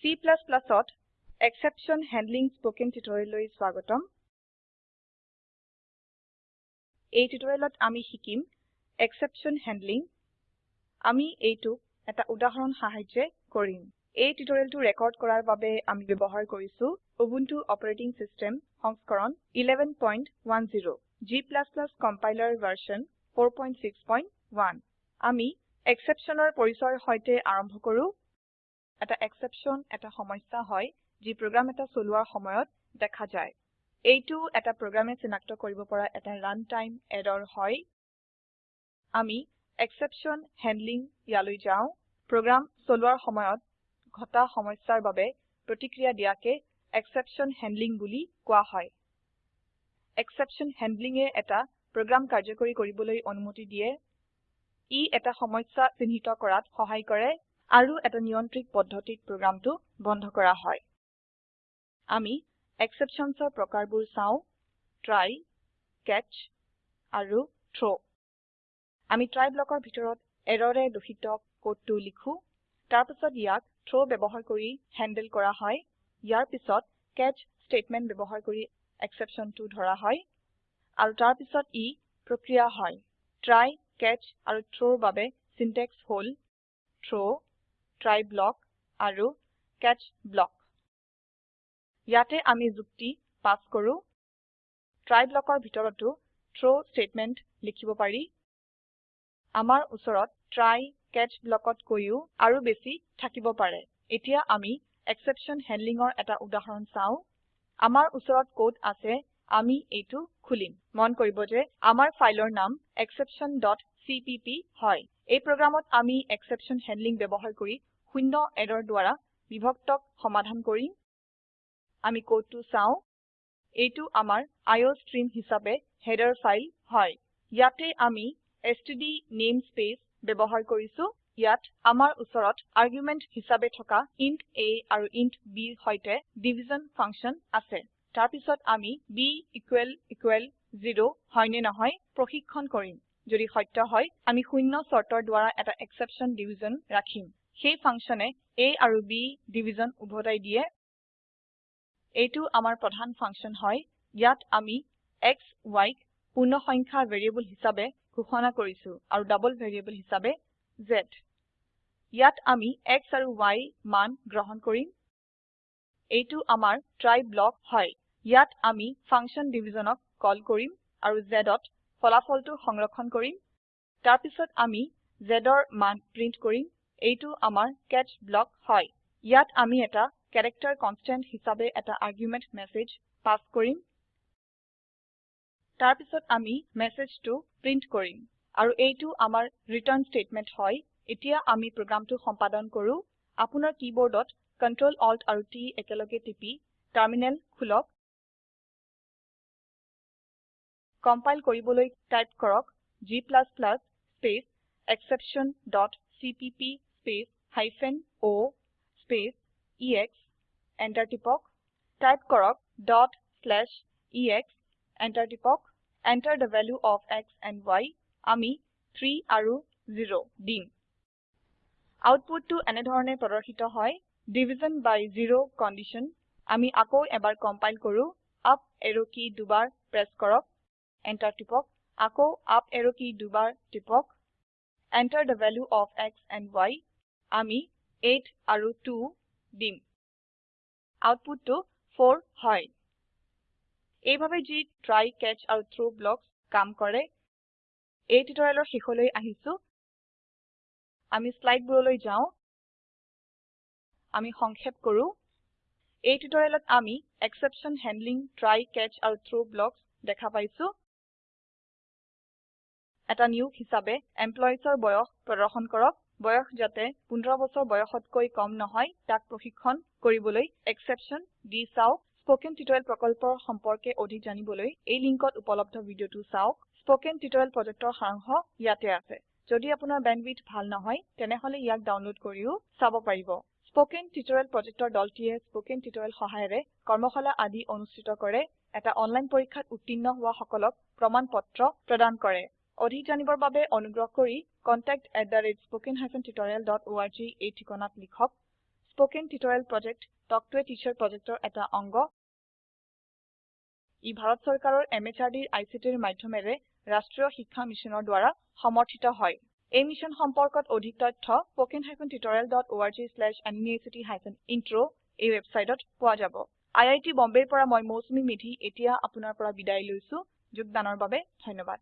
Cত exception handling spoken টিউটোৰিয়েললৈ স্বাগতম। এই টিউটোৰিয়েলত আমি শিকিম এক্সেপশ্যন হেণ্ডলিং আমি এইটোক এটা উদাহৰণ সাহায্যে কৰিম। এই টিউটোৰিয়েলটো ৰেকৰ্ড কৰাৰ বাবে আমি ব্যবহাৰ কৰিছো উবুন্টু অপাৰেটিং সিস্টেম সংস্কৰণ 1110 G কম্পাইলাৰ ভাৰ্চন 461 আমি exceptionৰ পৰিচয়ৰ সৈতে আৰম্ভ কৰো। এটা এক্সেপশ্যন এটা সমস্যা হয় যি প্ৰোগ্ৰাম এটা চলোৱাৰ সময়ত দেখা যায়। এইটো এটা প্ৰোগ্ৰামে চিনাক্ত কৰিব পৰা এটা ৰান টাইম এৰৰ হয়। আমি এক্সেপশ্যন হেণ্ডলিং ইয়ালৈ যাও। প্ৰোগ্ৰাম চলোৱাৰ সময়ত ঘটা সমস্যাৰ বাবে প্ৰতিক্ৰিয়া দিয়াকে এক্সেপশ্যন হেণ্ডলিং বুলি কোৱা হয়। এক্সেপশ্যন হেণ্ডলিং এ এটা প্ৰোগ্ৰাম কাৰ্যকৰী কৰিবলৈ অনুমতি দিয়ে। ই এটা সমস্যা চিহ্নিত কৰাত সহায় কৰে। আৰু এটা নিয়ন্ত্ৰিত পদ্ধতিত প্ৰোগ্ৰামটো বন্ধ কৰা হয়। আমি exceptionsৰ প্ৰকাৰবোৰ চাও ট্ৰাই কেচ আৰু থ্ৰ আমি ট্ৰাই ব্লকৰ ভিতৰত এৰৰে দূষিত কোডটো লিখো তাৰপিছত ইয়াক থ্ৰ ব্যৱহাৰ কৰি হ্যান্ডল কৰা হয়। ইয়াৰ পিছত কেচ স্টেটমেন্ট ব্যৱহাৰ কৰি exceptionটো ধৰা হয় আৰু তাৰপিছত ই প্ৰক্ৰিয়া হয়। ট্ৰাই কেচ আৰু থ্ৰৰ বাবে সিনট্যাক্স হল থ্ৰ ট্ৰাই ব্লক আৰু কেচ ব্লক ইয়াতে আমি যুক্তি পাস কৰো। ট্ৰাই ব্লকৰ ভিতৰতো থ্ৰ স্টেটমেন্ট লিখিব পাৰি। আমাৰ উচৰত ট্ৰাই কেচ ব্লকত কৈও আৰু বেছি থাকিব পাৰে। এতিয়া আমি এক্সেপশ্যন হেণ্ডলিঙৰ এটা উদাহৰণ চাও। আমাৰ উচৰত কোড আছে আমি এইটো খুলিম। মন কৰিব যে আমাৰ ফাইলৰ নাম exceptionচিপিপি হয়। এই প্ৰোগ্ৰামত আমি এক্সেপশ্যন হেণ্ডলিং ব্যৱহাৰ কৰি শূন্য এৰৰ দ্বাৰা বিভক্তক সমাধান কৰিম। আমি কোডটো চাও। এইটো আমাৰ আইঅষ্ট্ৰিম হিচাপে হেডাৰ ফাইল হয়। ইয়াতে আমি এছটিডি নেমস্পেচ ব্যৱহাৰ কৰিছো। ইয়াত আমাৰ উচৰত আৰ্গুমেন্ট হিচাপে থকা ইণ্ট a আৰু ইণ্ট b ৰ সৈতে ডিভিজন ফাংচন আছে। তাৰপিছত আমি b ইকুয়েল ইকুয়েল 0 হয় নে নহয় প্ৰশিক্ষন কৰিম। যদি সত্য হয় আমি শূন্য শৰ্তৰ দ্বাৰা এটা এক্সেপশ্যন ডিভিজন ৰাখিম। সেই ফাংচনে a আৰু b ডিভিজন উভতাই দিয়ে। এইটো আমাৰ প্ৰধান ফাংচন হয়। ইয়াত আমি x y ক পূৰ্ণসংখ্যা ভেৰিয়েবল হিচাপে ঘোষণা কৰিছো আৰু ডাবল ভেৰিয়েবল হিচাপে z ইয়াত আমি x আৰু y মান গ্ৰহণ কৰিম। এইটো আমাৰ ট্ৰাই ব্লক হয়। ইয়াত আমি ফাংচন ডিভিজনক কল কৰিম আৰু z ত ফলাফলটো সংৰক্ষণ কৰিম। তাৰপিছত আমি z ৰ মান প্ৰিন্ট কৰিম। এইটো আমাৰ কেচ ব্লক হয়। ইয়াত আমি এটা ক্যাৰেক্টাৰ কনষ্টেন্ট হিচাপে এটা আৰ্গুমেন্ট মেছেজ পাস কৰিম। তাৰপিছত আমি মেছেজটো প্ৰিন্ট কৰিম। আৰু এইটো আমাৰ ৰিটাৰ্ন স্টেটমেন্ট হয়। এতিয়া আমি প্ৰোগ্ৰামটো সম্পাদন কৰো। আপোনাৰ কীবোৰ্ডত Ctrl Alt আৰু T একেলগে টিপি টাৰ্মিনেল খুলক। কম্পাইল কৰিবলৈ টাইপ কৰক g স্পেচ exceptionচিপিপি স্পেচ হাইফেন o স্পেচ এশ এন্টাৰ টিপক টাইপ কৰক ডট শ্লেচ এশ এন্টাৰ টিপক Enter the value of x and y আমি 3 আৰু 0 দিম আউটপুটটো এনেধৰনে প্ৰদৰ্শিত হয় ডিভিজন বাই জেৰ কণ্ডিশ্যন আমি আকৌ এবাৰ কম্পাইল কৰো আপ এৰো কী দুবাৰ প্ৰেছ কৰক এন্টাৰ টিপক আকৌ আপ এৰো কী দুবাৰ টিপক Enter the value of x and y আমি 8 আৰু 2 দিম। আউটপুটটো 4 হয়। এইভাবে যি ট্ৰাই কেচ আৰু থ্ৰ ব্লকছ কাম কৰে এই টিউটোৰিয়েলৰ শেষলৈ আহিছো। আমি স্লাইডবোৰলৈ যাও। আমি সংক্ষেপ কৰো। এই টিউটোৰিয়েলত আমি এক্সেপশ্যন হেণ্ডলিং ট্ৰাই কেচ আৰু থ্ৰ ব্লকছ দেখা পাইছো। এটা নিয়োগ হিসাবে এমপ্লয়িজৰ বয়স প্ৰদৰ্শন কৰক। বয়স যাতে 15 বছৰ বয়সতকৈ কম নহয় তাক প্ৰশিক্ষণ কৰিবলৈ এক্সেপশ্যন দি চাওক। স্পোকেন টিউটোৰিয়েল প্ৰকল্পৰ সম্পৰ্কে অধিক জানিবলৈ এই লিংকত উপলব্ধ ভিডিওটো চাওক। স্পোকেন টিউটোৰিয়েল প্ৰজেক্টৰ সাৰাংশ ইয়াতে আছে। যদি আপোনাৰ বেণ্ডৱিডথ ভাল নহয় তেনেহলে ইয়াক ডাউনলোড কৰিও চাব পাৰিব। স্পোকেন টিউটোৰিয়েল প্ৰজেক্টৰ দলটিয়ে স্পোকেন টিউটোৰিয়েল সহায়েৰে কৰ্মশালা আদি অনুষ্ঠিত কৰে। এটা অনলাইন পৰীক্ষাত উত্তীৰ্ণ হোৱা সকলক প্ৰমাণ পত্ৰ প্ৰদান কৰে। অধিক জানিবৰ বাবে অনুগ্ৰহ কৰি contactspoken tutorialorg এই ঠিকনাত লিখক। Spoken tutorial project talk to a teacher প্ৰজেক্টৰ এটা অংগ। ই ভাৰত চৰকাৰৰ MHRDৰ ICTৰ মাধ্যমেৰে ৰাষ্ট্ৰীয় শিক্ষা মিছনৰ দ্ৱাৰা সমৰ্থিত হয়। এই মিশ্যন সম্পৰ্কত অধিক তথ্য হাইফেন ইন্ট্ৰ এই ৱেবচাইটত পোৱা যাব। আই আই টী বম্বেৰ পৰা মই মৌচুমী মেধী এতিয়া আপুনাৰ পৰা বিদায় লৈছো। যোগদানৰ বাবে ধন্যবাদ।